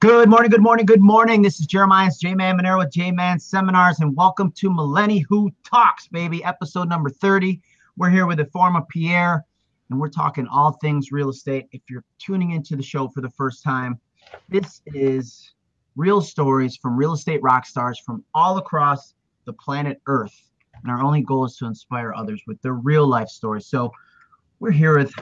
Good morning, good morning, good morning. This is Jeremiah J Man Monero with J Man Seminars, and welcome to Millennial Who Talks, baby, episode number 30. We're here with Informa Pierre, and we're talking all things real estate. If you're tuning into the show for the first time, this is real stories from real estate rock stars from all across the planet Earth. And our only goal is to inspire others with their real life stories. So we're here with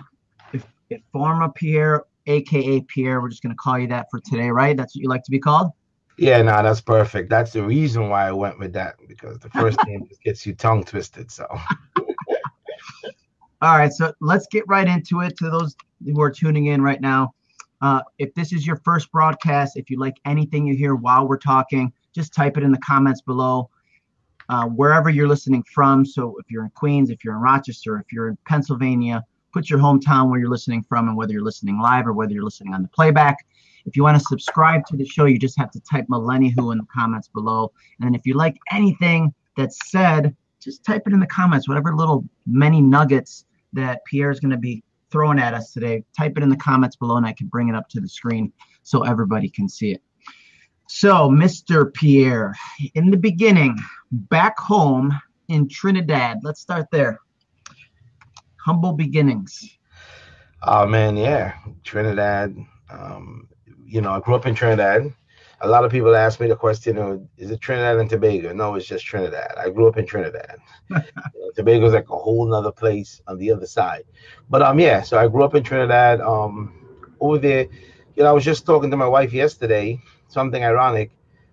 Informa Pierre aka Pierre. We're just going to call you that for today, right? That's what you like to be called? Yeah, no, that's perfect. That's the reason why I went with that because the first name just gets you tongue twisted. So, all right, so let's get right into it. To those who are tuning in right now, uh, if this is your first broadcast, if you like anything you hear while we're talking, just type it in the comments below. Uh, wherever you're listening from. So if you're in Queens, if you're in Rochester, if you're in Pennsylvania, put your hometown where you're listening from and whether you're listening live or whether you're listening on the playback. If you want to subscribe to the show, you just have to type Millennial Who in the comments below. And if you like anything that's said, just type it in the comments, whatever little many nuggets that Pierre is going to be throwing at us today. Type it in the comments below and I can bring it up to the screen so everybody can see it. So, Mr. Pierre, in the beginning, back home in Trinidad, let's start there humble beginnings? Oh man, yeah, Trinidad. Um, you know, I grew up in Trinidad. A lot of people ask me the question, oh, is it Trinidad and Tobago? No, it's just Trinidad. I grew up in Trinidad. you know, Tobago's like a whole nother place on the other side. But um, yeah, so I grew up in Trinidad. Um, over there, you know, I was just talking to my wife yesterday. Something ironic.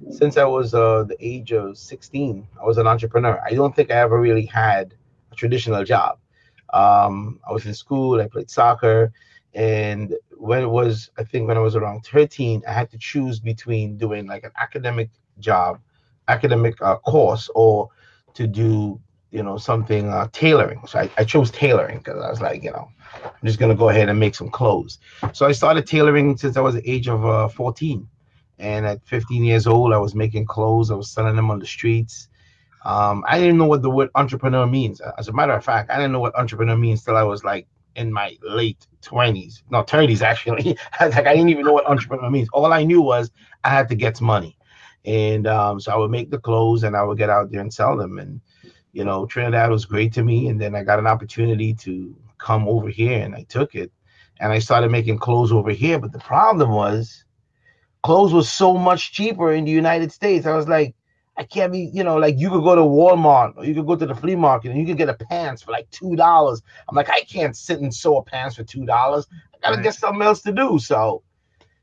Since I was uh, the age of 16, I was an entrepreneur. I don't think I ever really had a traditional job. Um, I was in school, I played soccer, and when it was, I think when I was around 13, I had to choose between doing like an academic job, academic uh, course, or to do, you know, something uh, tailoring. So I, I chose tailoring because I was like, you know, I'm just gonna go ahead and make some clothes. So I started tailoring since I was the age of uh, 14. And at 15 years old, I was making clothes. I was selling them on the streets. Um, I didn't know what the word entrepreneur means. As a matter of fact, I didn't know what entrepreneur means till I was like in my late 20s, no 30s actually. like I didn't even know what entrepreneur means. All I knew was I had to get money, and um, so I would make the clothes and I would get out there and sell them. And you know, Trinidad was great to me. And then I got an opportunity to come over here, and I took it, and I started making clothes over here. But the problem was, clothes was so much cheaper in the United States. I was like, I can't be, you know, like you could go to Walmart or you could go to the flea market and you could get a pants for like two dollars. I'm like, I can't sit and sew a pants for two dollars. I gotta right. get something else to do. So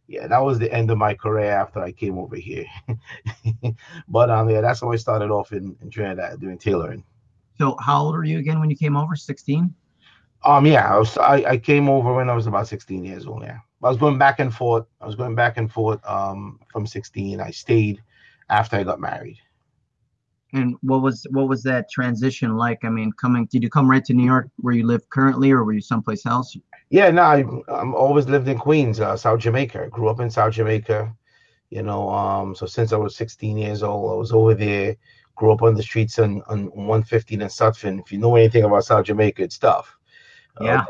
yeah, that was the end of my career after I came over here. but um yeah, that's how I started off in, in Trinidad doing tailoring. So how old were you again when you came over? 16? Um yeah, I was I, I came over when I was about 16 years old, yeah. I was going back and forth. I was going back and forth um from 16. I stayed after I got married. And what was what was that transition like? I mean, coming did you come right to New York where you live currently, or were you someplace else? Yeah, no, I I'm always lived in Queens, uh, South Jamaica. I grew up in South Jamaica, you know. Um, so since I was 16 years old, I was over there. Grew up on the streets on on 115 in Sutphin. If you know anything about South Jamaica, it's tough. Yeah.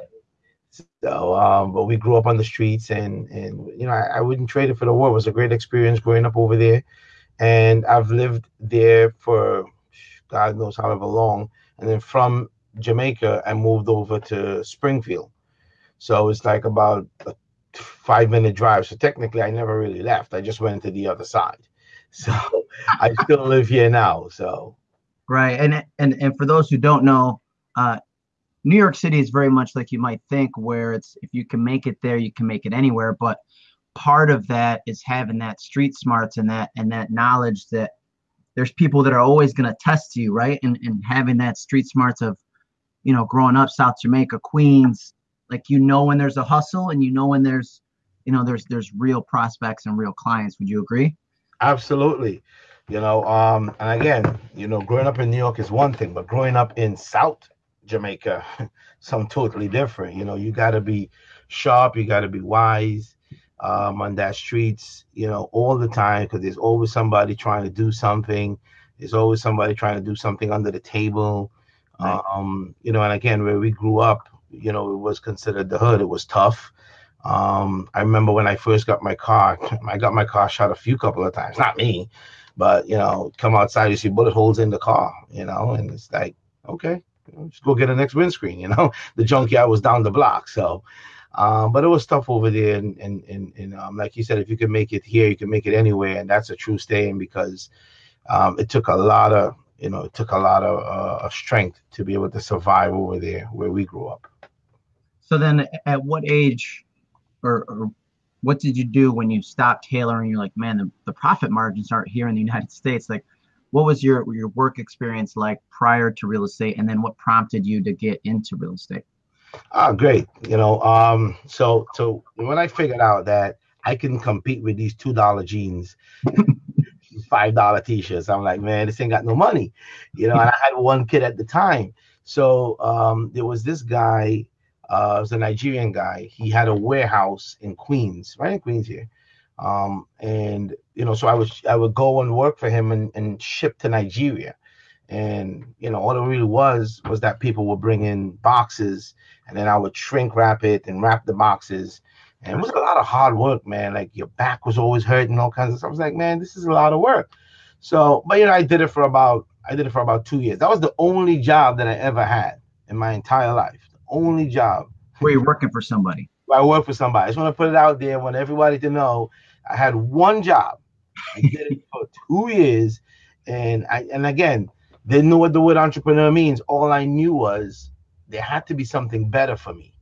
so, um, but we grew up on the streets, and and you know, I, I wouldn't trade it for the world. It was a great experience growing up over there and I've lived there for God knows however long. And then from Jamaica, I moved over to Springfield. So it's like about a five minute drive. So technically, I never really left. I just went to the other side. So I still live here now. So right, and and and for those who don't know, uh, New York City is very much like you might think, where it's if you can make it there, you can make it anywhere. But part of that is having that street smarts and that and that knowledge that there's people that are always going to test you right? And, and having that street smarts of you know growing up south jamaica queens like you know when there's a hustle and you know when there's you know there's there's real prospects and real clients. Would you agree? Absolutely. You know um and again you know growing up in new york is one thing but growing up in south jamaica something totally different. You know you got to be sharp you got to be wise um, on that streets, you know, all the time because there's always somebody trying to do something. There's always somebody trying to do something under the table. Right. Um, you know, and again, where we grew up, you know, it was considered the hood. It was tough. Um, I remember when I first got my car, I got my car shot a few couple of times. Not me, but you know, come outside, you see bullet holes in the car, you know, and it's like, okay, just go get a next windscreen, you know. The junkyard was down the block, so. Um, but it was tough over there, and and and, and um, like you said, if you can make it here, you can make it anywhere, and that's a true staying because um, it took a lot of you know it took a lot of, uh, of strength to be able to survive over there where we grew up. So then, at what age or, or what did you do when you stopped tailoring? You're like, man, the, the profit margins aren't here in the United States. Like, what was your your work experience like prior to real estate, and then what prompted you to get into real estate? Ah, great. You know, um, so so when I figured out that I can compete with these two dollar jeans, five dollar t-shirts, I'm like, man, this ain't got no money. You know, and I had one kid at the time. So um, there was this guy uh, it was a Nigerian guy. He had a warehouse in Queens, right in Queens here. Um, and you know, so I was I would go and work for him and, and ship to Nigeria. And you know, all it really was was that people would bring in boxes, and then I would shrink wrap it and wrap the boxes. And it was a lot of hard work, man. Like your back was always hurting, all kinds of stuff. I was like, man, this is a lot of work. So, but you know, I did it for about I did it for about two years. That was the only job that I ever had in my entire life only job. Where you're working for somebody. I work for somebody. I just want to put it out there. I want everybody to know I had one job. I did it for two years, and I and again didn't know what the word entrepreneur means. All I knew was there had to be something better for me,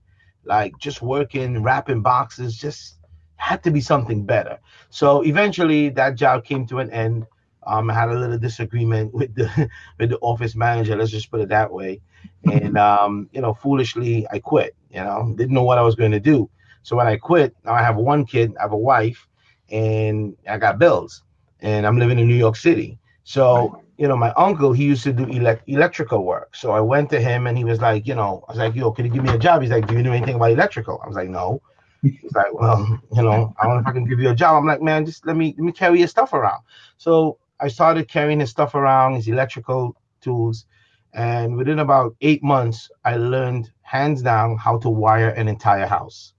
like just working wrapping boxes. Just had to be something better. So eventually, that job came to an end. Um, I had a little disagreement with the with the office manager. Let's just put it that way and um, you know, foolishly I quit. You know, didn't know what I was going to do. So when I quit, now I have one kid, I have a wife, and I got bills, and I'm living in New York City. So you know, my uncle he used to do elect- electrical work. So I went to him, and he was like, you know, I was like, yo, can you give me a job? He's like, do you know anything about electrical? I was like, no. He's like, well, you know, I don't know if I can give you a job. I'm like, man, just let me let me carry your stuff around. So I started carrying his stuff around, his electrical tools, and within about eight months, I learned hands down how to wire an entire house.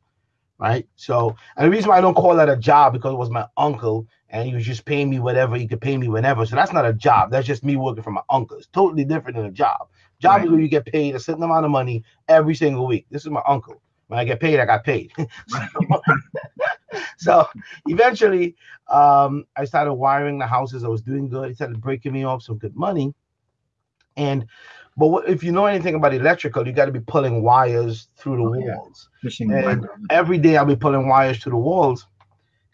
Right. So, and the reason why I don't call that a job because it was my uncle and he was just paying me whatever he could pay me whenever. So that's not a job. That's just me working for my uncle. It's totally different than a job. Job right. is where you get paid a certain amount of money every single week. This is my uncle. When I get paid, I got paid. so, so, eventually, um, I started wiring the houses. I was doing good. He started breaking me off some good money. And but what, if you know anything about electrical, you got to be pulling wires through the oh, walls. Yeah. And every day I'll be pulling wires through the walls,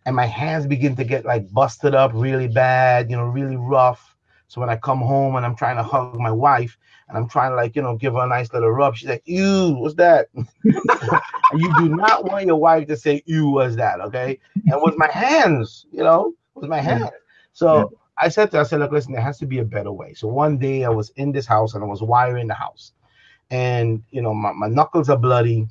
and my hands begin to get like busted up really bad, you know, really rough. So when I come home and I'm trying to hug my wife and I'm trying to like, you know, give her a nice little rub, she's like, "Ew, what's that?" you do not want your wife to say, "Ew, what's that?" Okay? And with my hands, you know, with my hands. So I said to her, I said, look, listen, there has to be a better way. So one day I was in this house and I was wiring the house. And you know, my, my knuckles are bloody.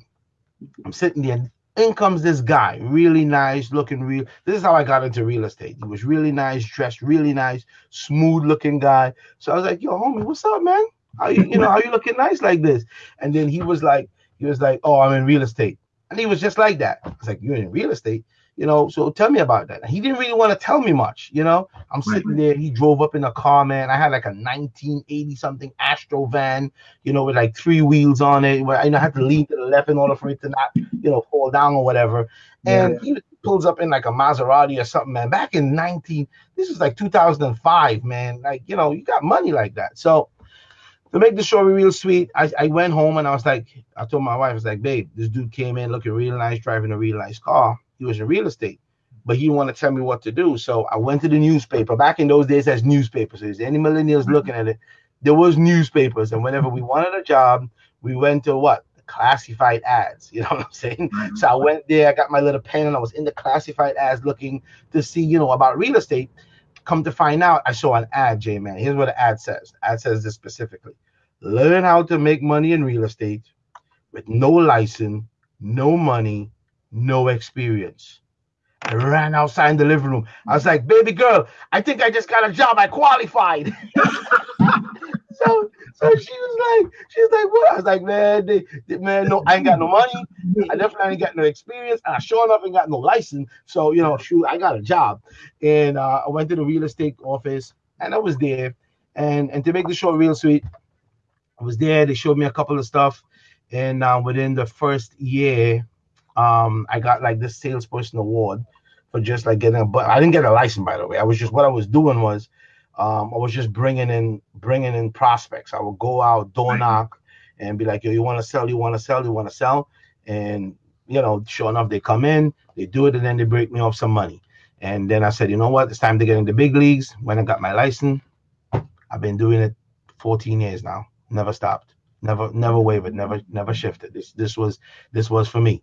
I'm sitting there. In comes this guy, really nice, looking real. This is how I got into real estate. He was really nice, dressed really nice, smooth looking guy. So I was like, yo, homie, what's up, man? How you, you know, how you looking nice like this? And then he was like, he was like, oh, I'm in real estate. And he was just like that. I was like, you're in real estate? You know, so tell me about that. He didn't really want to tell me much, you know. I'm sitting there. He drove up in a car, man. I had like a 1980 something Astro van, you know, with like three wheels on it. Where I, you know, I had to lean to the left in order for it to not, you know, fall down or whatever. And yeah. he pulls up in like a Maserati or something, man. Back in 19, this is like 2005, man. Like, you know, you got money like that. So to make the story real sweet, I, I went home and I was like, I told my wife, I was like, babe, this dude came in looking real nice, driving a real nice car he was in real estate, but he didn't want to tell me what to do. So I went to the newspaper. Back in those days, as newspapers. So any millennials mm-hmm. looking at it, there was newspapers, and whenever we wanted a job, we went to what classified ads. You know what I'm saying? Mm-hmm. So I went there, I got my little pen, and I was in the classified ads looking to see, you know, about real estate. Come to find out, I saw an ad, J man. Here's what the ad says. The ad says this specifically: Learn how to make money in real estate with no license, no money, no experience. I ran outside in the living room. I was like, baby girl, I think I just got a job. I qualified. so so she was like, she was like, what? I was like, man, they, they, man, no, I ain't got no money. I definitely ain't got no experience, and I sure enough ain't got no license. So you know, shoot, I got a job, and uh, I went to the real estate office, and I was there, and and to make the show real sweet, I was there. They showed me a couple of stuff, and uh, within the first year, um, I got like this salesperson award for just like getting a. But I didn't get a license, by the way. I was just what I was doing was um, I was just bringing in bringing in prospects. I would go out door knock and be like, "Yo, you want to sell? You want to sell? You want to sell?" And you know, sure enough, they come in, they do it, and then they break me off some money. And then I said, you know what? It's time to get in the big leagues. When I got my license, I've been doing it 14 years now. Never stopped. Never, never wavered. Never, never shifted. This, this was, this was for me.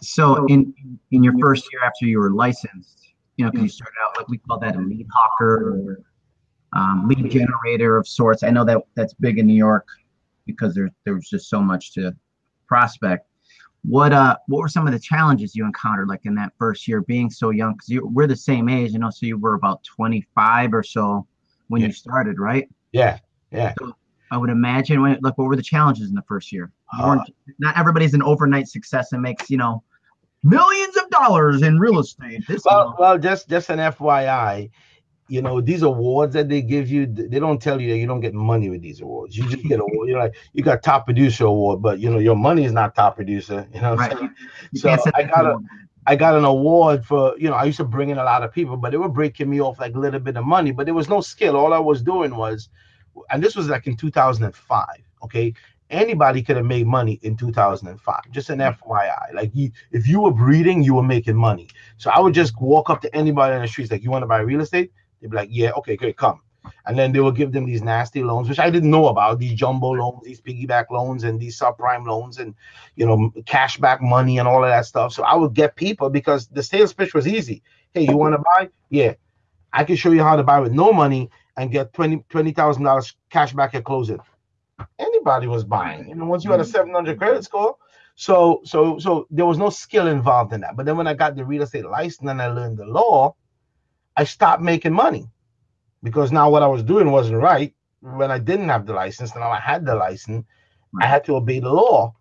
So in in your first year after you were licensed, you know, because you started out like we call that a lead hawker or um, lead generator of sorts. I know that that's big in New York because there there was just so much to prospect. What uh what were some of the challenges you encountered like in that first year being so young? Because you we're the same age, you know, so you were about 25 or so when Yeah. you started, right? Yeah, yeah. I would imagine when like what were the challenges in the first year? Uh, weren't- everybody's an overnight success and makes you know millions of dollars in real estate. This Well, well, just just an FYI, you know, these awards that they give you, they don't tell you that you don't get money with these awards. You just get a award. You're like you got top producer award, but you know your money is not top producer. You know, what I'm right. saying? You So I got a. I got an award for you know I used to bring in a lot of people, but they were breaking me off like a little bit of money, but there was no skill. All I was doing was, and this was like in 2005. Okay, anybody could have made money in 2005. Just an hmm. FYI, like you, if you were breeding, you were making money. So I would just walk up to anybody in the streets, like, you want to buy real estate? They'd be like, yeah, okay, great, come. And then they would give them these nasty loans, which I didn't know about, these jumbo loans, these piggyback loans, and these subprime loans, and you know, cash back money and all of that stuff. So I would get people because the sales pitch was easy. Hey, you want to buy? Yeah. I can show you how to buy with no money and get twenty twenty thousand dollars cash back at closing. Anybody was buying, you know, once you had a 700 credit score. So so so there was no skill involved in that. But then when I got the real estate license and I learned the law, I stopped making money because now what I was doing wasn't right. When I didn't have the license, now I had the license, I had to obey the law.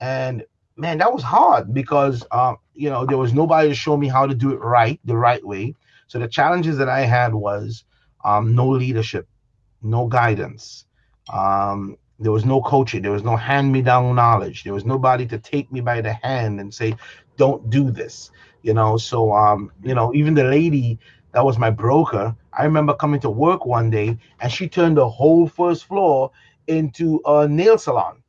And man, that was hard because um, you know, there was nobody to show me how to do it right, the right way. So the challenges that I had was um, no leadership, no guidance. Um, there was no coaching. There was no hand-me-down knowledge. There was nobody to take me by the hand and say, "Don't do this." You know. So, um, you know, even the lady that was my broker, I remember coming to work one day and she turned the whole first floor into a nail salon.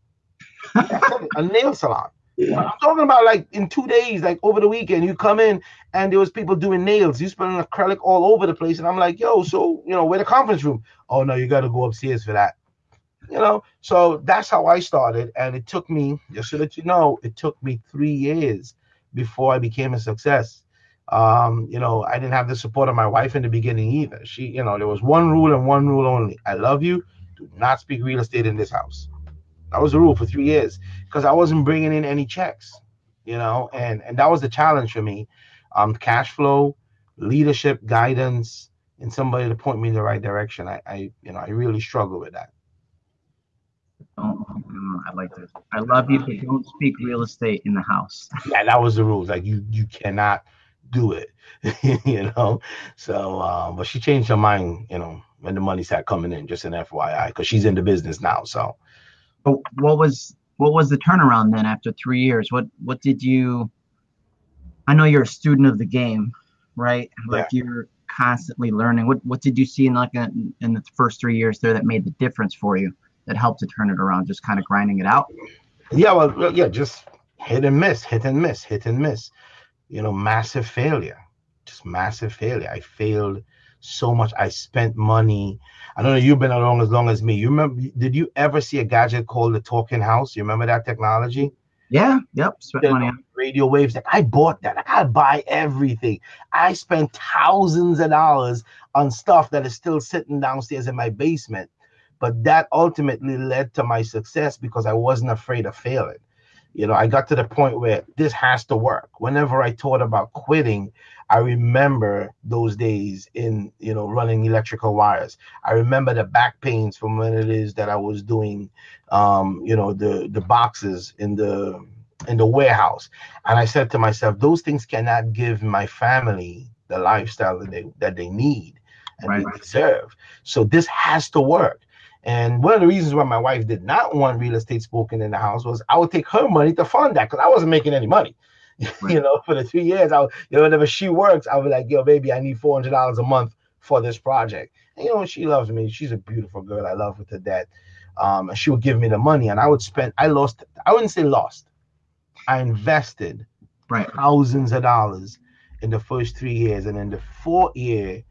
a nail salon. I'm talking about like in two days, like over the weekend, you come in and there was people doing nails. You spilling acrylic all over the place, and I'm like, yo, so you know, where the conference room? Oh no, you got to go upstairs for that. You know, so that's how I started, and it took me, just so that you know, it took me three years before I became a success. Um, you know, I didn't have the support of my wife in the beginning either. She, you know, there was one rule and one rule only: I love you. Do not speak real estate in this house. That was the rule for three years because I wasn't bringing in any checks, you know, and and that was the challenge for me. Um, cash flow, leadership, guidance, and somebody to point me in the right direction. I, I you know, I really struggle with that. Don't, mm, I like this. I love you, but don't speak real estate in the house. Yeah, that was the rules. Like you, you cannot do it, you know. So, um, but she changed her mind, you know, when the money started coming in. Just an FYI, because she's in the business now. So, But what was what was the turnaround then after three years? What what did you? I know you're a student of the game, right? Like you're constantly learning. What what did you see in like in, in the first three years there that made the difference for you? That helped to turn it around, just kind of grinding it out. yeah, well, yeah, just hit and miss, hit and miss, hit and miss. You know, massive failure, just massive failure. I failed so much. I spent money. I don't know. You've been along as long as me. You remember? Did you ever see a gadget called the Talking House? You remember that technology? Yeah. Yep. Spent the money. on- radio waves. Like I bought that. I buy everything. I spent thousands of dollars on stuff that is still sitting downstairs in my basement. But that ultimately led to my success because I wasn't afraid of failing. you know, I got to the point where this has to work. Whenever I thought about quitting, I remember those days in, you know, running electrical wires. I remember the back pains from when it is that I was doing, um, you know, the the boxes in the in the warehouse. And I said to myself, those things cannot give my family the lifestyle that they that they need and right. they deserve. So this has to work. And one of the reasons why my wife did not want real estate spoken in the house was I would take her money to fund that because I wasn't making any money. Right. you know, for the three years, I you know, whenever she works, I was like, yo, baby, I need four hundred dollars a month for this project. And you know, she loves me. She's a beautiful girl. I love her to death. Um, and she would give me the money, and I would spend. I lost. I wouldn't say lost. I invested right thousands of dollars in the first three years, and in the fourth year,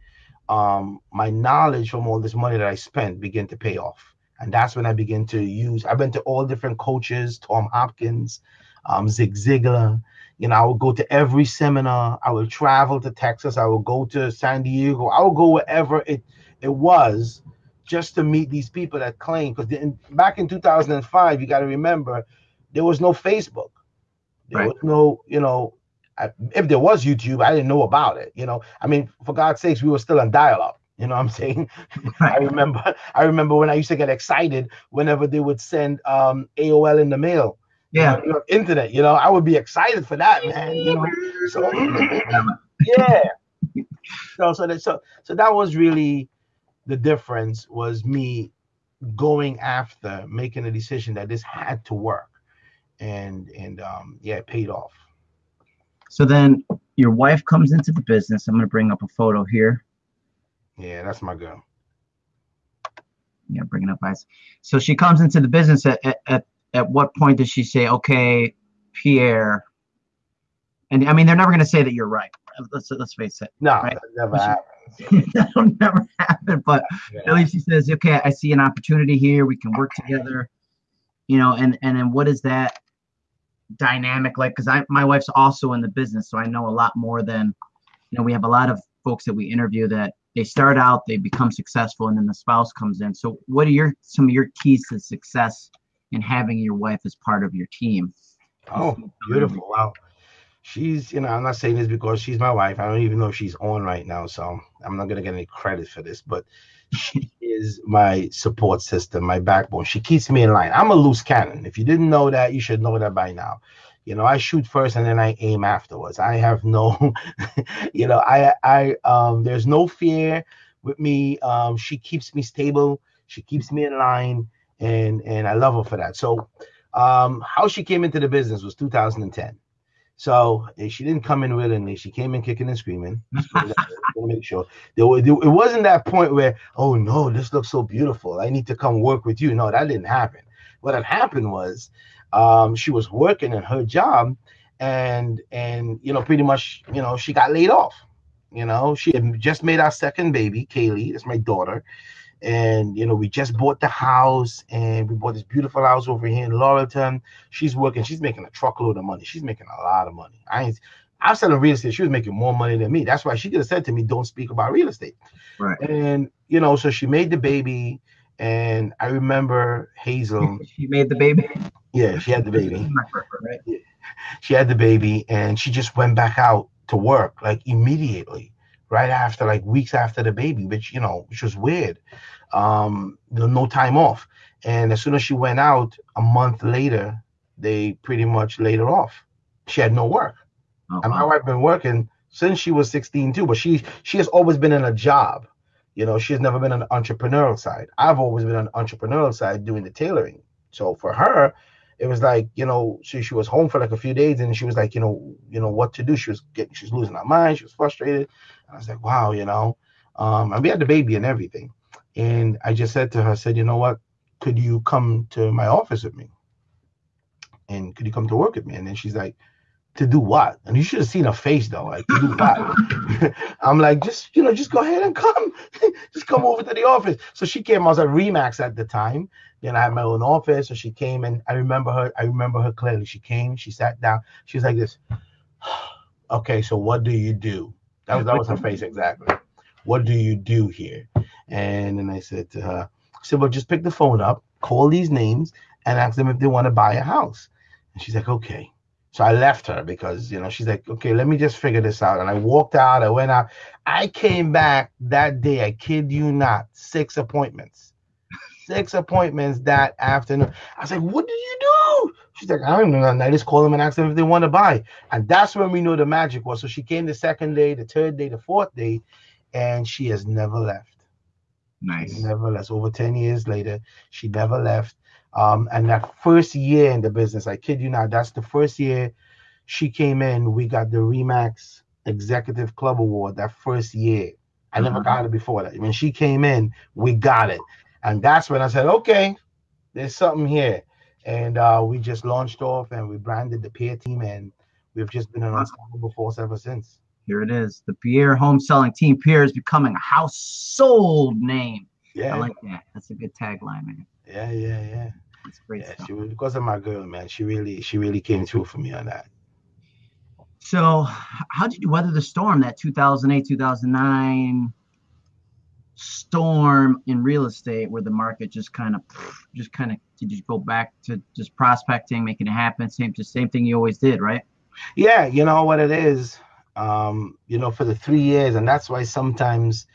um, my knowledge from all this money that I spent began to pay off. And that's when I began to use. I went to all different coaches, Tom Hopkins, um, Zig Ziglar. You know, I would go to every seminar. I would travel to Texas. I would go to San Diego. I would go wherever it it was, just to meet these people that claim. Because back in 2005, you got to remember, there was no Facebook. There right. was no, you know, I, if there was YouTube, I didn't know about it. You know, I mean, for God's sakes, we were still on dial-up. You know what I'm saying? I remember. I remember when I used to get excited whenever they would send um, AOL in the mail. Yeah, you know, internet. You know, I would be excited for that, man. You know, so yeah. So so that so so that was really the difference. Was me going after making a decision that this had to work, and and um yeah, it paid off. So then your wife comes into the business. I'm going to bring up a photo here. Yeah, that's my girl. Yeah, bringing up eyes. So she comes into the business at, at, at, at what point does she say, okay, Pierre, and I mean, they're never going to say that you're right. Let's let's face it. No, right? never happens. That'll never happen. But yeah. at least she says, okay, I see an opportunity here. We can work together. You know, and and then what is that? Dynamic like because i my wife's also in the business so i know a lot more than you know we have a lot of folks that we interview that they start out they become successful and then the spouse comes in. So what are your some of your keys to success in having your wife as part of your team? Oh beautiful. Wow. She's you know i'm not saying this because she's my wife. I don't even know if she's on right now so i'm not going to get any credit for this but she is my support system, my backbone. She keeps me in line. I'm a loose cannon. If you didn't know that, you should know that by now. You know, I shoot first and then I aim afterwards. I have no, you know, I I um there's no fear with me. Um, she keeps me stable. She keeps me in line, and and I love her for that. So, um, how she came into the business was 2010. So eh, she didn't come in willingly. She came in kicking and screaming. to make sure there, was, it wasn't that point where, oh no, this looks so beautiful. I need to come work with you. No, that didn't happen. What had happened was, um, she was working in her job, and and you know, pretty much, you know, she got laid off. You know, she had just made our second baby, Kaylee. That's my daughter and you know we just bought the house and we bought this beautiful house over here in Laurelton. She's working, she's making a truckload of money. She's making a lot of money. I ain't I was selling real estate. She was making more money than me. That's why she could have said to me, "Don't speak about real estate." Right. And you know, so she made the baby, and I remember Hazel. she made the baby. Yeah, she had the baby. right. She had the baby, and she just went back out to work like immediately right after, like weeks after the baby, which you know, which was weird. Um, no time off. And as soon as she went out, a month later, they pretty much laid her off. She had no work. Oh, and my wife been working since she was 16 too, but she she has always been in a job. You know, she's never been on the entrepreneurial side. I've always been on the entrepreneurial side doing the tailoring. So for her, it was like you know she, she was home for like a few days and she was like you know you know what to do she was getting she's losing her mind she was frustrated i was like wow you know um and we had the baby and everything and i just said to her i said you know what could you come to my office with me and could you come to work with me and then she's like to do what? And you should have seen her face though. Like, to do what? I'm like, just you know, just go ahead and come, just come over to the office. So she came. I was at Remax at the time. Then I had my own office. So she came, and I remember her. I remember her clearly. She came. She sat down. She was like this. okay, so what do you do? That was that was her face exactly. What do you do here? And then I said to her, I said, well, just pick the phone up, call these names, and ask them if they want to buy a house And she's like, okay. So I left her because, you know, she's like, okay, let me just figure this out. And I walked out, I went out. I came back that day, I kid you not, six appointments. Six appointments that afternoon. I was like, what did you do? She's like, I don't even know. And I just call them and ask them if they want to buy. And that's when we know the magic was. So she came the second day, the third day, the fourth day, and she has never left. Nice. Never left. Over 10 years later, she never left. Um, and that first year in the business, I kid you not, that's the first year she came in. We got the Remax Executive Club Award that first year. I never Mhm. got it before that. When she came in, we got it. And that's when I said, okay, there's something here. And uh, we just launched off and we branded the Pierre team and we've just been an unstoppable force ever since. Here it is. The Pierre home selling team Pierre is becoming a household name. Yeah, I like that. That's a good tagline, man. yeah, yeah, yeah. That's great Yeah, stuff. she was because of my girl, man. She really, she really came through for me on that. So, how did you weather the storm? That 2008, 2009 storm in real estate, where the market just kind of, just kind of, did you go back to just prospecting, making it happen? Same, just same thing you always did, right? Yeah, you know what it is. Um, you know, for the three years, and that's why sometimes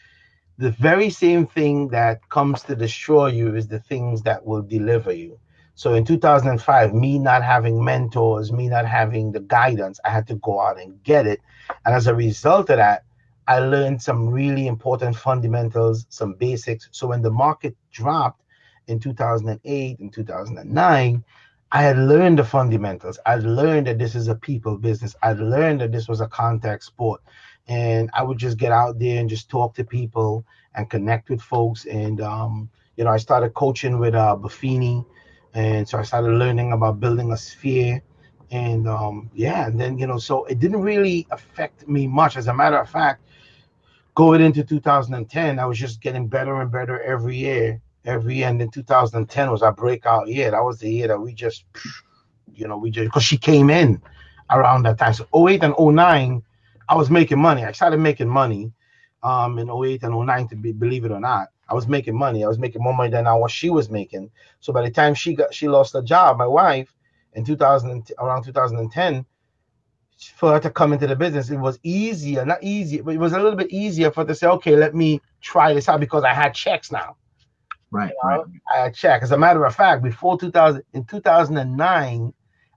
the very same thing that comes to destroy you is the things that will deliver you. So in 2005, me not having mentors, me not having the guidance, I had to go out and get it. And as a result of that, I learned some really important fundamentals, some basics. So when the market dropped in 2008 and 2009, I had learned the fundamentals. I'd learned that this is a people business. I'd learned that this was a contact sport. And I would just get out there and just talk to people and connect with folks. And, um, you know, I started coaching with uh, Buffini. And so I started learning about building a sphere. And um, yeah, and then, you know, so it didn't really affect me much. As a matter of fact, going into 2010, I was just getting better and better every year every. And then 2010 was our breakout year. That was the year that we just, you know, we just because she came in around that time. So 08 and 09, I was making money. I started making money um in 08 and 09 to be believe it or not. I was making money. I was making more money than what she was making. So by the time she got she lost her job, my wife in 2000 around 2010 for her to come into the business, it was easier, not easy, but it was a little bit easier for her to say, okay, let me try this out because I had checks now. Right, You know, right. I had check. As a matter of fact, before 2000, in 2009,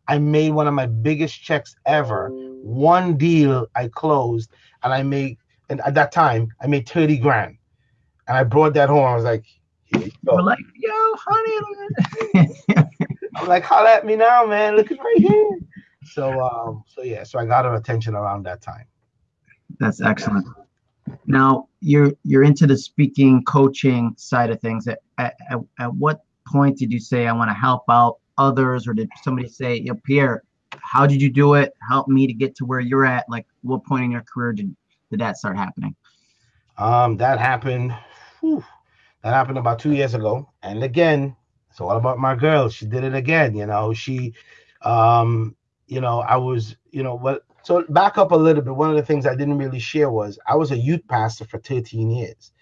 I made one of my biggest checks ever. One deal I closed, and I made, and at that time, I made 30 grand. And I brought that home. I was like, here you We're like, yo, honey. I'm like, holla at me now, man. Look at right here. So, um, so yeah, so I got her attention around that time. That's excellent. Now you're you're into the speaking, coaching side of things. At, at, at, at what point did you say I want to help out others, or did somebody say, "Yo, Pierre, how did you do it? Help me to get to where you're at." Like, what point in your career did did that start happening? Um, that happened. whew, that happened about two years ago. And again, it's all about my girl. She did it again. You know, she, um, you know, I was, you know, what. So back up a little bit. One of the things I didn't really share was I was a youth pastor for 13 years.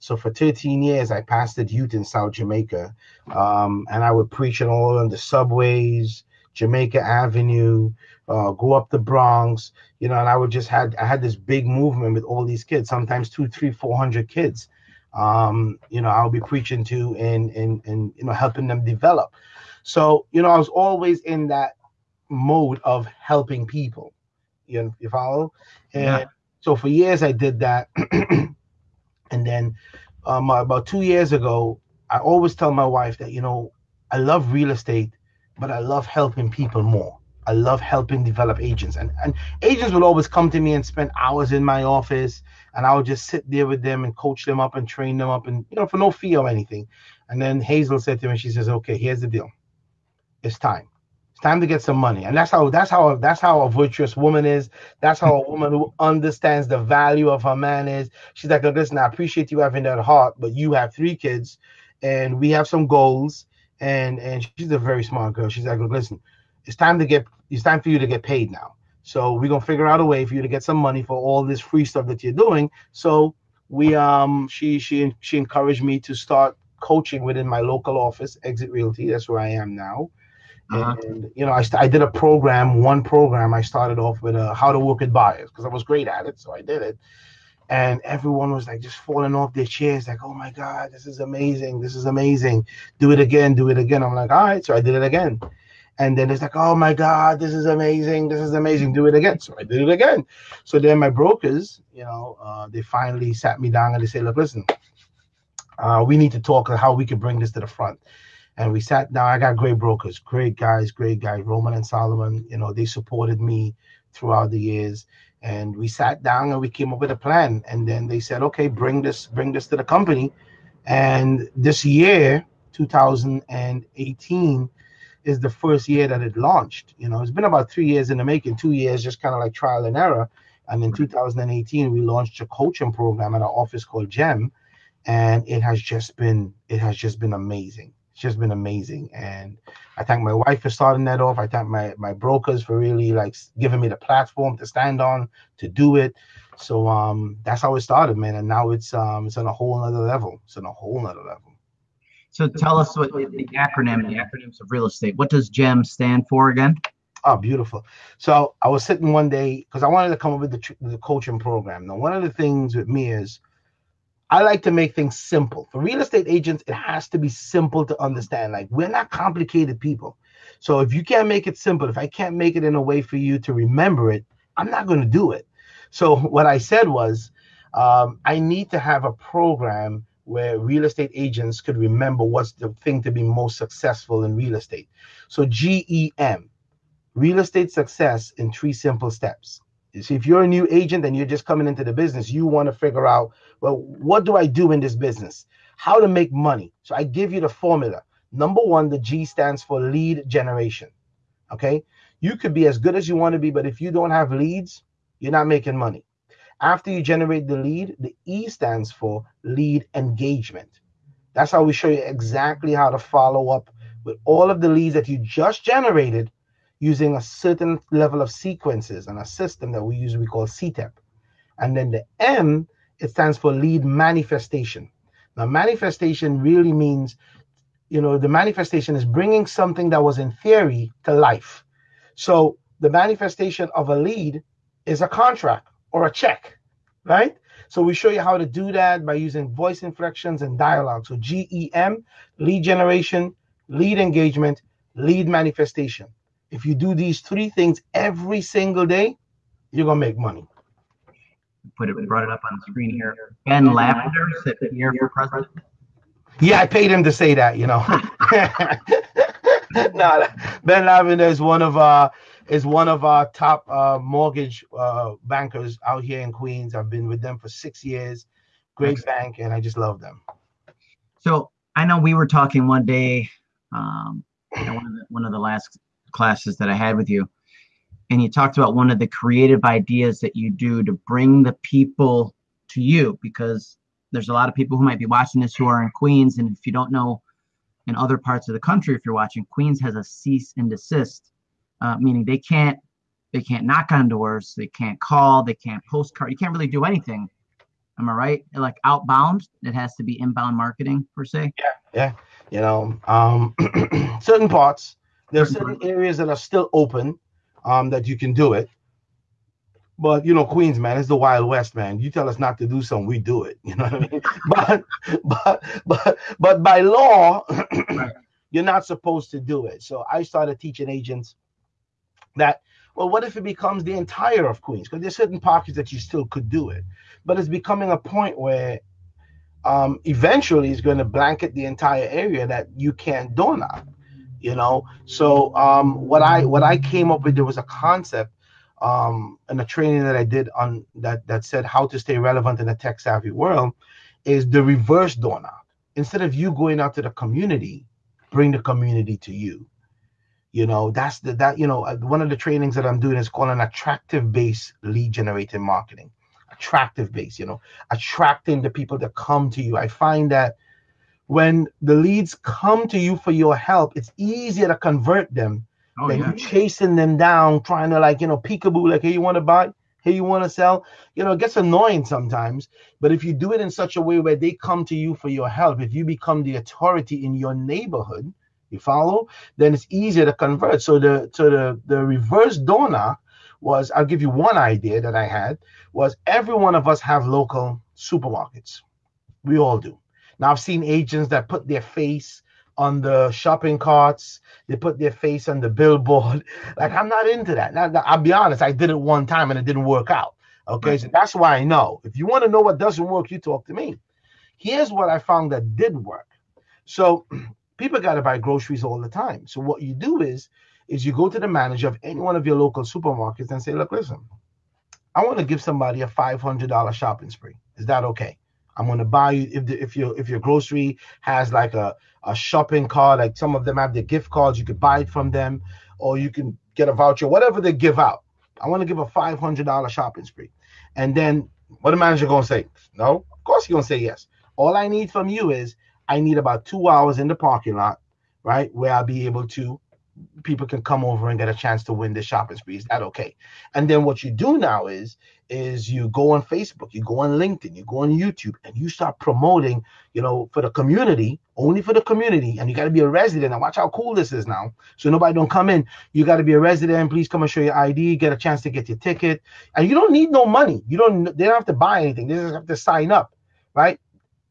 So for 13 years, I pastored youth in South Jamaica, um, and I would preach on all on the subways, Jamaica Avenue, uh, go up the Bronx, you know, and I would just had I had this big movement with all these kids, sometimes two, three, four hundred kids. Um, you know, I'll be preaching to and and and you know helping them develop. So you know, I was always in that mode of helping people. You you follow? And Yeah. so for years I did that, and then um, about two years ago, I always tell my wife that you know I love real estate, but I love helping people more. I love helping develop agents, and and agents will always come to me and spend hours in my office, and I would just sit there with them and coach them up and train them up, and you know for no fee or anything. And then Hazel said to me, she says, "Okay, here's the deal. It's time. It's time to get some money." And that's how that's how that's how a virtuous woman is. That's how a woman who understands the value of her man is. She's like, "Look, listen, I appreciate you having that heart, but you have three kids, and we have some goals." And and she's a very smart girl. She's like, "Look, listen, it's time to get it's time for you to get paid now. So we're gonna figure out a way for you to get some money for all this free stuff that you're doing. So we um she she she encouraged me to start coaching within my local office, Exit Realty. That's where I am now. Uh-huh. And you know, I, st- I did a program, one program. I started off with uh, how to work with buyers because I was great at it, so I did it. And everyone was like just falling off their chairs, like, "Oh my God, this is amazing! This is amazing! Do it again, do it again." I'm like, "All right," so I did it again. And then it's like, "Oh my God, this is amazing! This is amazing! Do it again." So I did it again. So then my brokers, you know, uh, they finally sat me down and they said, "Look, listen, uh, we need to talk how we can bring this to the front." And we sat down. I got great brokers, great guys, great guys. Roman and Solomon, you know, they supported me throughout the years. And we sat down and we came up with a plan. And then they said, okay, bring this, bring this to the company. And this year, 2018, is the first year that it launched. You know, it's been about three years in the making, two years just kind of like trial and error. And in 2018, we launched a coaching program at our office called GEM, and it has just been it has just been amazing it's just been amazing. And I thank my wife for starting that off. I thank my my brokers for really like giving me the platform to stand on to do it. So um that's how it started, man. And now it's um it's on a whole other level. It's on a whole other level. So tell us what the acronym, the acronyms of real estate. What does GEM stand for again? Oh, beautiful. So I was sitting one day because I wanted to come up with the, the coaching program. Now, one of the things with me is I like to make things simple. For real estate agents, it has to be simple to understand. Like, we're not complicated people. So if you can't make it simple, if I can't make it in a way for you to remember it, I'm not going to do it. So what I said was, um, I need to have a program where real estate agents could remember what's the thing to be most successful in real estate. So GEM, real estate success in three simple steps. So if you're a new agent and you're just coming into the business, you want to figure out, well, what do I do in this business? How to make money. So I give you the formula. Number one, the G stands for lead generation. Okay. You could be as good as you want to be, but if you don't have leads, you're not making money. After you generate the lead, the E stands for lead engagement. That's how we show you exactly how to follow up with all of the leads that you just generated using a certain level of sequences and a system that we use we call CTEP. And then the M, it stands for lead manifestation. Now, manifestation really means, you know, the manifestation is bringing something that was in theory to life. So the manifestation of a lead is a contract or a check, right? So we show you how to do that by using voice inflections and dialogue. So GEM, lead generation, lead engagement, lead manifestation. If you do these three things every single day, you're gonna make money. Put it, brought it up on the screen here. Ben Lavender sitting here for president. Yeah, I paid him to say that. You know. no, Ben Lavender is one of our is one of our top uh, mortgage uh, bankers out here in Queens. I've been with them for six years. Great bank, and I just love them. So I know we were talking one day, um, one, of the, one of the last classes that I had with you, and you talked about one of the creative ideas that you do to bring the people to you because there's a lot of people who might be watching this who are in Queens, and if you don't know, in other parts of the country, if you're watching, Queens has a cease and desist, uh, meaning they can't they can't knock on doors, they can't call, they can't postcard, you can't really do anything. Am I right? Like outbound, it has to be inbound marketing per se. Yeah, yeah. You know, um, certain parts there are certain areas that are still open um, that you can do it. But you know, Queens, man, it's the Wild West, man. You tell us not to do something, we do it. You know what I mean? but but but but by law, you're not supposed to do it. So I started teaching agents that well, what if it becomes the entire of Queens? Because there's certain pockets that you still could do it, but it's becoming a point where um, eventually it's going to blanket the entire area that you can't door knock you know? So um, what i what i came up with there was a concept um, in a training that i did on that that said how to stay relevant in a tech savvy world is the reverse door knock instead of you going out to the community bring the community to you. You know that's the that you know uh, one of the trainings that i'm doing is called an attractive base lead generating marketing. Attractive base you know attracting the people that come to you. I find that when the leads come to you for your help, it's easier to convert them oh, than yeah. you chasing them down, trying to like, you know, peekaboo, like, hey, you want to buy? Hey, you want to sell? You know, it gets annoying sometimes. But if you do it in such a way where they come to you for your help, if you become the authority in your neighborhood, You follow? Then it's easier to convert. So the so the the reverse door knock was I'll give you one idea that I had was every one of us have local supermarkets. We all do. Now I've seen agents that put their face on the shopping carts. They put their face on the billboard. Like I'm not into that. Now, I'll be honest. I did it one time and it didn't work out. Okay, right. so that's why I know. If you want to know what doesn't work, you talk to me. Here's what I found that did work. So people got to buy groceries all the time. So what you do is, is you go to the manager of any one of your local supermarkets and say, look, listen, I want to give somebody a $500 shopping spree. Is that okay? I'm going to buy you if the, if your if your grocery has like a, a shopping card, like some of them have the gift cards, you could buy it from them, or you can get a voucher, whatever they give out. I want to give a $500 shopping spree. And then what the manager going to say? No, of course he's going to say yes. All I need from you is I need about two hours in the parking lot, right, where I'll be able to people can come over and get a chance to win the shopping spree. Is that okay? And then what you do now is is you go on Facebook, you go on LinkedIn, you go on YouTube, and you start promoting, you know, for the community, only for the community. And you got to be a resident. And watch how cool this is now. So nobody don't come in. You got to be a resident. Please come and show your ID, get a chance to get your ticket. And you don't need no money. You don't they don't have to buy anything. They just have to sign up, right?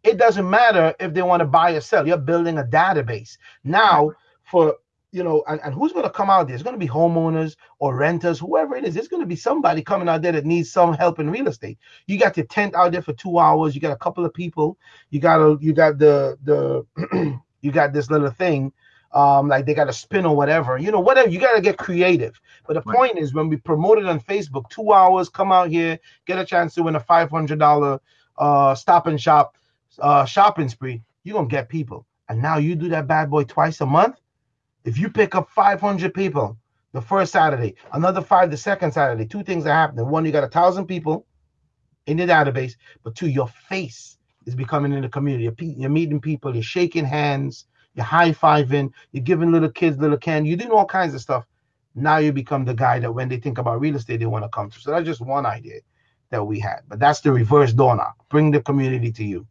It doesn't matter if they want to buy or sell. You're building a database. Now for you know, and, and who's going to come out there? It's going to be homeowners or renters, whoever it is. There's going to be somebody coming out there that needs some help in real estate. You got your tent out there for two hours. You got a couple of people. You got a, you got the the you got this little thing, um, like they got a spin or whatever. You know, whatever. You got to get creative. But the right. point is, when we promote it on Facebook, two hours, come out here, get a chance to win a five hundred dollar uh, stop and shop uh, shopping spree. You're gonna get people. And now you do that bad boy twice a month if you pick up 500 people the first Saturday, another five the second Saturday, two things are happening. One, you got a thousand people in your database, but two, your face is becoming in the community. You're, you're meeting people, you're shaking hands, you're high fiving, you're giving little kids little candy, you're doing all kinds of stuff. Now you become the guy that when they think about real estate, they want to come to. So that's just one idea that we had. But that's the reverse door knock. Bring the community to you.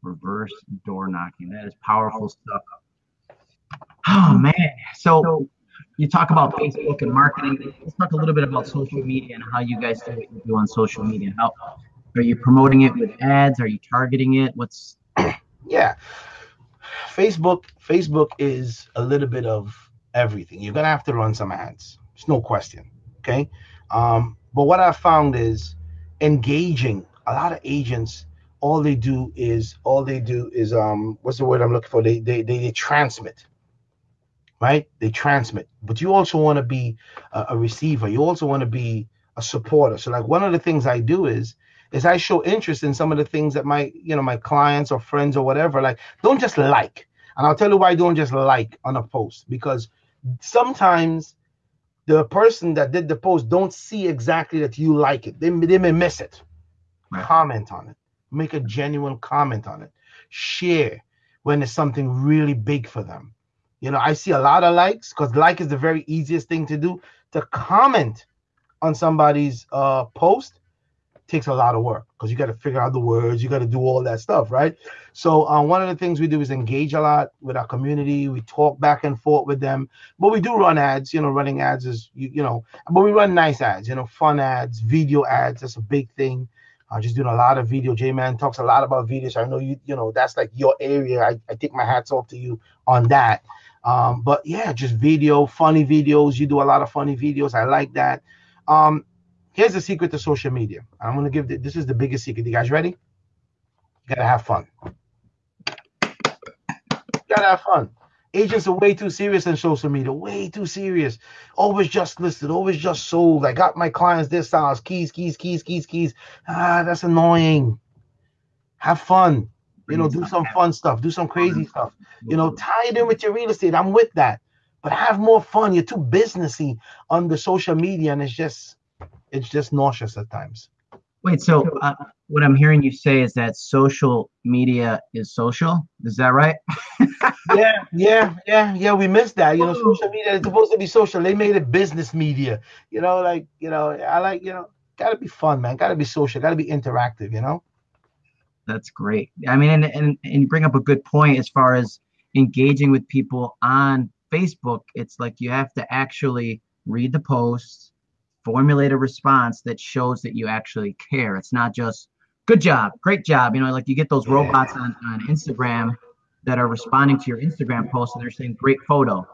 Reverse door knocking. That is powerful stuff. Oh man. So you talk about Facebook and marketing. Let's talk a little bit about social media and how you guys do what you do on social media. How are you promoting it with ads? Are you targeting it? What's yeah. Facebook, Facebook is a little bit of everything. You're gonna have to run some ads. It's no question. Okay. Um, but what I found is engaging a lot of agents all they do is all they do is um what's the word I'm looking for? They they they, they transmit right? They transmit, but you also want to be a, a receiver. You also want to be a supporter. So like one of the things I do is is I show interest in some of the things that my you know my clients or friends or whatever like don't just like. And I'll tell you why I don't just like on a post because sometimes the person that did the post don't see exactly that you like it. They, they may miss it. Right. Comment on it. Make a genuine comment on it. Share when it's something really big for them. You know, I see a lot of likes because like is the very easiest thing to do. To comment on somebody's uh, post takes a lot of work because you got to figure out the words, you got to do all that stuff, right? So uh, one of the things we do is engage a lot with our community. We talk back and forth with them, but we do run ads. You know, running ads is you, you know, but we run nice ads. You know, fun ads, video ads. That's a big thing. Uh, just doing a lot of video. J Man talks a lot about videos. I know you, you know, that's like your area. I, I take my hats off to you on that. Um, but yeah, just video, funny videos. You do a lot of funny videos. I like that. Um, here's the secret to social media. I'm gonna give the, this is the biggest secret. You guys ready? You gotta have fun. You gotta have fun. Agents are way too serious in social media, way too serious. Always just listed, always just sold. I got my clients this size, keys, keys, keys, keys, keys. Ah, that's annoying. Have fun. You know, do some fun stuff, do some crazy stuff. You know, tie it in with your real estate. I'm with that. But have more fun. You're too businessy on the social media, and it's just it's just nauseous at times. Wait, so uh, what I'm hearing you say is that social media is social. Is that right? yeah, yeah, yeah, yeah. We missed that. You know, social media is supposed to be social. They made it business media. You know, like you know, I like you know, gotta be fun, man. Gotta be social. Gotta be interactive. You know that's great. I mean, and, and, and you bring up a good point as far as engaging with people on Facebook, it's like you have to actually read the post, formulate a response that shows that you actually care. It's not just good job, great job. You know, like you get those robots on, on Instagram that are responding to your Instagram post and they're saying great photo.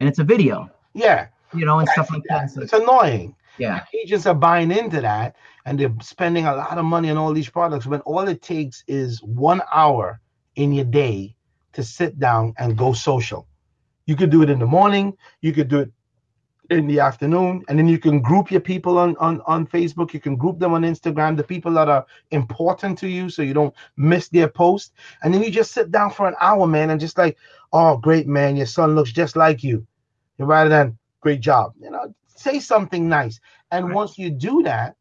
And it's a video. Yeah. You know, and stuff like that. It's annoying. Yeah. Agents are buying into that and they're spending a lot of money on all these products when all it takes is one hour in your day to sit down and go social. You could do it in the morning, you could do it in the afternoon, and then you can group your people on, on, on Facebook, you can group them on Instagram, the people that are important to you so you don't miss their post. And then you just sit down for an hour, man, and just like, oh, great, man, your son looks just like you. Rather than, great job. You know, say something nice. And right. once you do that,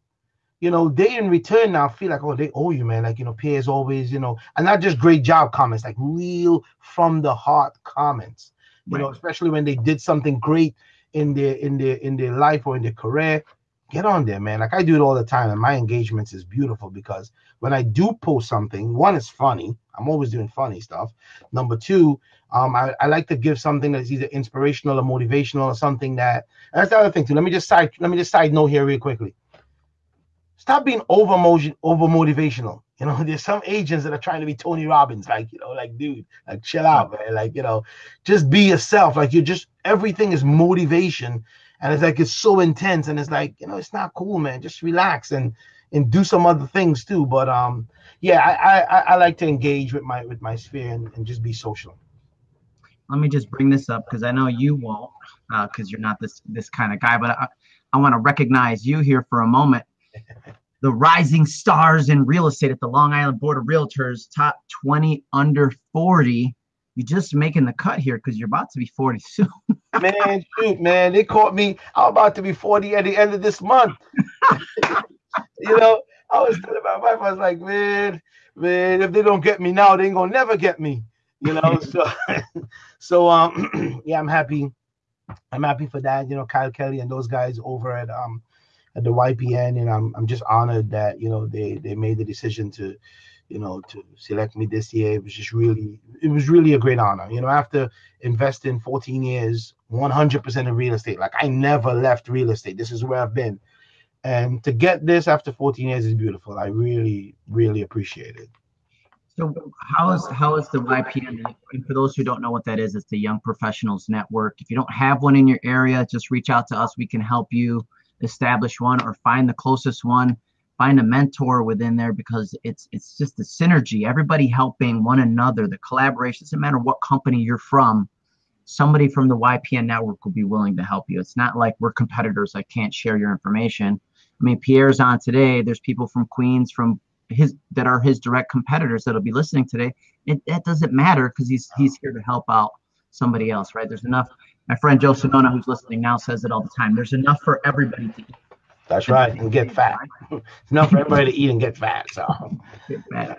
you know, they in return now feel like, oh, they owe you, man. Like, you know, Pierre's always, you know, and not just great job comments, like real from the heart comments. You right. know, especially when they did something great in their in their in their life or in their career. Get on there, man. Like I do it all the time, and my engagements is beautiful because when I do post something, one is funny. I'm always doing funny stuff. Number two, um, I, I like to give something that's either inspirational or motivational or something that. that's the other thing too. Let me just side. Let me just side note here real quickly stop being over motion, over motivational. You know, there's some agents that are trying to be Tony Robbins, like, you know, like, dude, like, chill out, man. Like, you know, just be yourself. Like, you're just, everything is motivation. And it's like, it's so intense. And it's like, you know, it's not cool, man. Just relax and, and do some other things too. But, um, yeah, I, I, I like to engage with my, with my sphere and, and just be social. Let me just bring this up because I know you won't, because uh, you're not this, this kind of guy, but I, I want to recognize you here for a moment the rising stars in real estate at the Long Island Board of Realtors, top 20 under 40. You're just making the cut here because you're about to be 40 soon. man, shoot, man. They caught me. I'm about to be 40 at the end of this month. you know, I was telling my wife, I was like, man, man, if they don't get me now, they ain't gonna never get me. You know, so so um yeah, I'm happy. I'm happy for that. You know, Kyle Kelly and those guys over at um at the YPN, and I'm I'm just honored that you know they they made the decision to, you know, to select me this year. It was just really it was really a great honor. You know, after investing 14 years, 100% in real estate, like I never left real estate. This is where I've been, and to get this after 14 years is beautiful. I really really appreciate it. So how is how is the YPN? And for those who don't know what that is, it's the Young Professionals Network. If you don't have one in your area, just reach out to us. We can help you establish one or find the closest one find a mentor within there because it's it's just the synergy everybody helping one another the collaboration doesn't matter what company you're from somebody from the ypn network will be willing to help you. It's not like we're competitors i can't share your information. I mean pierre's on today. There's people from queens from his that are his direct competitors that'll be listening today. It that doesn't matter because he's he's here to help out somebody else right? There's enough my friend Joe Sonona, who's listening now, says it all the time. There's enough for everybody to eat. That's right, and get fat. it's not for everybody to eat and get fat. So. Get fat.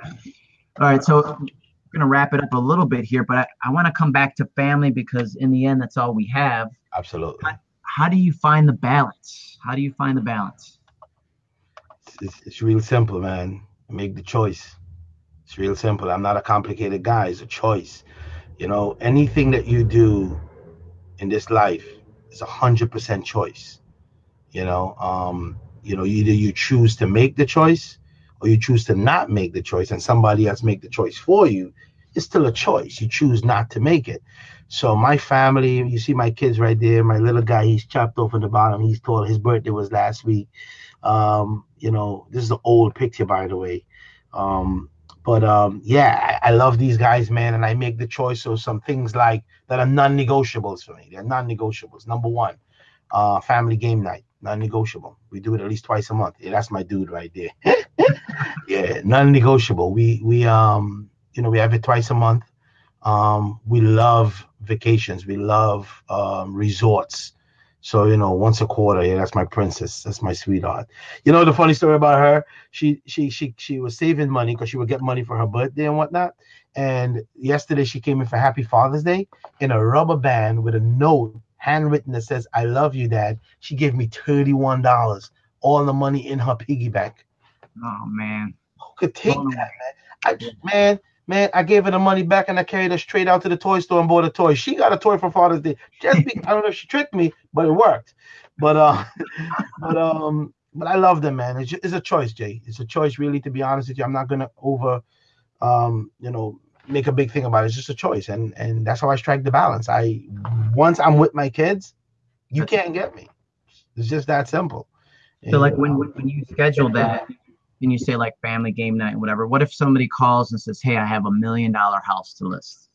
All right, so we're gonna wrap it up a little bit here, but I, I want to come back to family because in the end, that's all we have. Absolutely. How, how do you find the balance? How do you find the balance? It's, it's real simple, man. Make the choice. It's real simple. I'm not a complicated guy. It's a choice. You know, anything that you do in this life is a hundred percent choice. You know, um, you know, either you choose to make the choice or you choose to not make the choice, and somebody else make the choice for you. It's still a choice. You choose not to make it. So my family, you see my kids right there. My little guy, he's chopped off in the bottom. He's tall. His birthday was last week. Um, you know, this is an old picture, by the way. Um, but um, yeah, I, I, love these guys, man, and I make the choice of some things like that are non-negotiables for me. They're non-negotiables. Number one, uh, family game night, non-negotiable. We do it at least twice a month. Yeah, that's my dude right there. yeah, non-negotiable. We we um you know we have it twice a month. Um, we love vacations. We love um, resorts. So you know, once a quarter, yeah, that's my princess. That's my sweetheart. You know the funny story about her? She she she she was saving money because she would get money for her birthday and whatnot. And yesterday she came in for Happy Father's Day in a rubber band with a note handwritten that says "I love you, Dad." She gave me thirty-one dollars, all the money in her piggy bank. Oh man, who could take oh, that, man? I man, Man, I gave her the money back and I carried her straight out to the toy store and bought a toy. She got a toy for Father's Day. Just be, I don't know if she tricked me, but it worked. But uh, but um, but I love them, man. It's, just, it's a choice, Jay. It's a choice, really. To be honest with you, I'm not gonna over, um, you know, make a big thing about it. It's just a choice, and and that's how I strike the balance. I once I'm with my kids, you can't get me. It's just that simple. So like when when you schedule that and you say like family game night whatever, what if somebody calls and says, "Hey, I have a million dollar house to list"?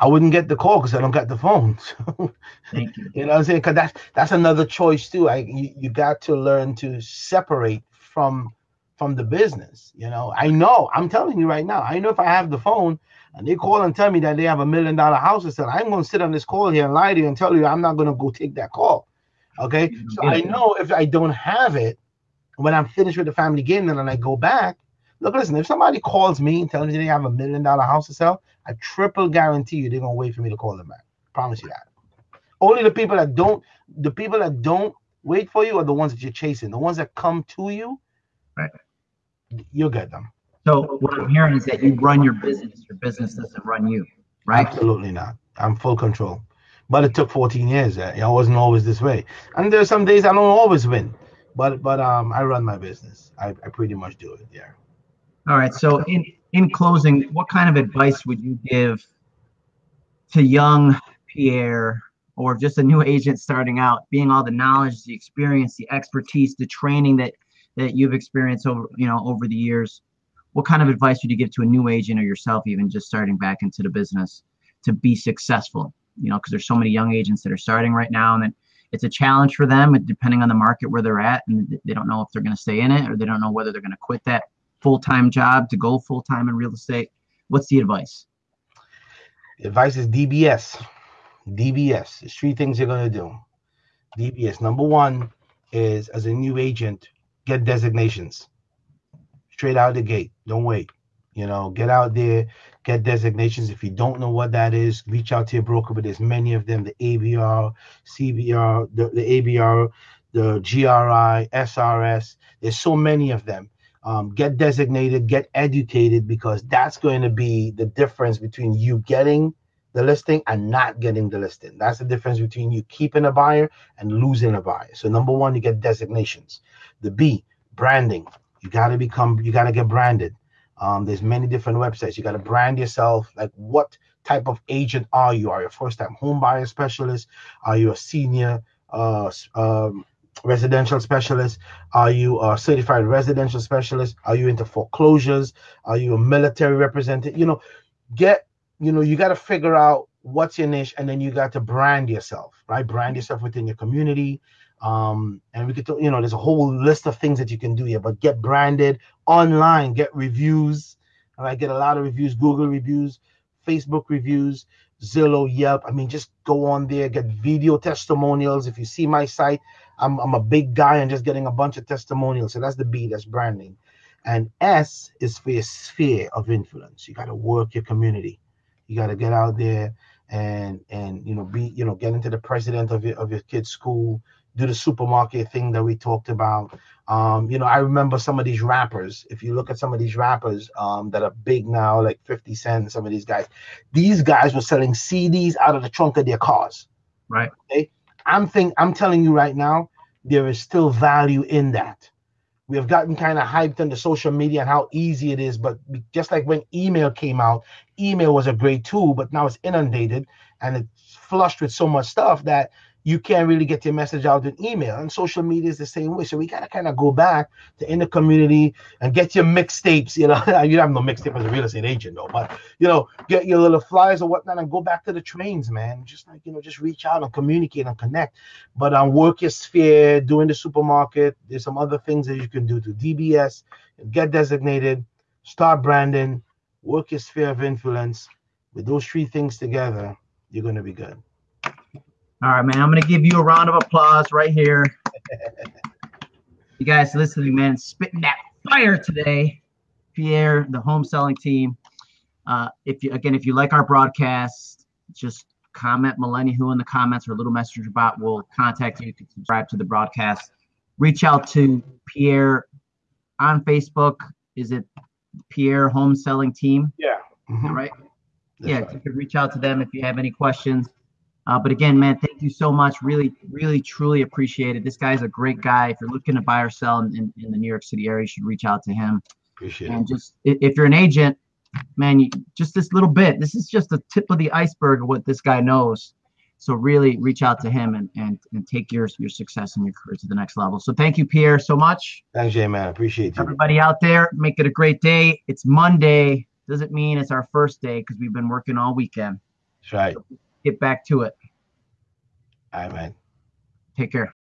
I wouldn't get the call because I don't get the phone. Thank you. you know what I'm saying? Because that's that's another choice too. I you, you got to learn to separate from from the business. You know, I know. I'm telling you right now. I know if I have the phone and they call and tell me that they have a million dollar house to sell, I'm going to sit on this call here and lie to you and tell you I'm not going to go take that call. Okay, so I know if I don't have it when I'm finished with the family game, then I go back. Look, listen, if somebody calls me and tells me they have a million dollar house to sell, I triple guarantee you they're gonna wait for me to call them back. Promise you that. Only the people that don't, the people that don't wait for you are the ones that you're chasing. The ones that come to you, right? You'll get them. So what I'm hearing is that you run your business. Your business doesn't run you, right? Absolutely not. I'm full control. But it took 14 years. I wasn't always this way. And there's some days I don't always win. But but um I run my business. I, I pretty much do it. Yeah. All right. So in in closing, what kind of advice would you give to young Pierre or just a new agent starting out, being all the knowledge, the experience, the expertise, the training that that you've experienced over you know over the years? What kind of advice would you give to a new agent or yourself, even just starting back into the business, to be successful? You know, because there's so many young agents that are starting right now, and it's a challenge for them, depending on the market where they're at, and they don't know if they're going to stay in it or they don't know whether they're going to quit that full time job to go full time in real estate. What's the advice? Advice is DBS. DBS. There's three things you're going to do. DBS. Number one is as a new agent, get designations straight out the gate. Don't wait. You know, get out there, get designations. If you don't know what that is, reach out to your broker, but there's many of them the ABR, CBR, the, the ABR, the GRI, SRS. There's so many of them. Um, get designated, get educated, because that's going to be the difference between you getting the listing and not getting the listing. That's the difference between you keeping a buyer and losing a buyer. So, number one, you get designations. The B, branding. You got to become, you got to get branded. Um, there's many different websites. You got to brand yourself. Like, what type of agent are you? Are you a first-time home buyer specialist? Are you a senior uh, um, residential specialist? Are you a certified residential specialist? Are you into foreclosures? Are you a military representative? You know, get you know you got to figure out what's your niche, and then you got to brand yourself, right? Brand yourself within your community. Um, and we could, you know, there's a whole list of things that you can do here, but get branded online, get reviews. and i get a lot of reviews, Google reviews, Facebook reviews, Zillow, Yelp. I mean, just go on there, get video testimonials. If you see my site, I'm, I'm a big guy and just getting a bunch of testimonials. So that's the B, that's branding. And S is for your sphere of influence. You got to work your community. You got to get out there and and you know be you know get into the president of your of your kid's school do the supermarket thing that we talked about. Um, you know, I remember some of these rappers. If you look at some of these rappers um, that are big now, like 50 Cent, some of these guys, these guys were selling CDs out of the trunk of their cars. Right. Okay. I'm think I'm telling you right now, there is still value in that. We have gotten kind of hyped on the social media and how easy it is, but just like when email came out, email was a great tool, but now it's inundated and it's flushed with so much stuff that you can't really get your message out in email. And social media is the same way. So we gotta kind of go back to in the community and get your mixtapes. You know, you have no mixtape as a real estate agent though, but you know, get your little flyers or whatnot and go back to the trains, man. Just like you know, just reach out and communicate and connect. But um, work your sphere, doing the supermarket. There's some other things that you can do to DBS, get designated, start branding, work your sphere of influence. With those three things together, you're gonna be good. All right, man. I'm gonna give you a round of applause right here. you guys listening, man, spitting that fire today. Pierre, the home selling team. Uh, if you again, if you like our broadcast, just comment Millennia Who in the comments or a little message about. We'll contact you. You can subscribe to the broadcast. Reach out to Pierre on Facebook. Is it Pierre Home Selling Team? Yeah. Mhm. right? That's yeah, right. you could reach out to them if you have any questions. Uh, but again, man, thank you so much. Really, really, truly appreciate it. This guy's a great guy. If you're looking to buy or sell in, in, the New York City area, you should reach out to him. Appreciate it. And just if you're an agent, man, you, just this little bit. This is just the tip of the iceberg of what this guy knows. So really, reach out to him and and and take your your success and your career to the next level. So thank you, Pierre, so much. Thanks, J man. Appreciate you. Everybody out there, make it a great day. It's Monday. Doesn't mean it's our first day because we've been working all weekend. That's right. Get back to it. All right, man. Take care.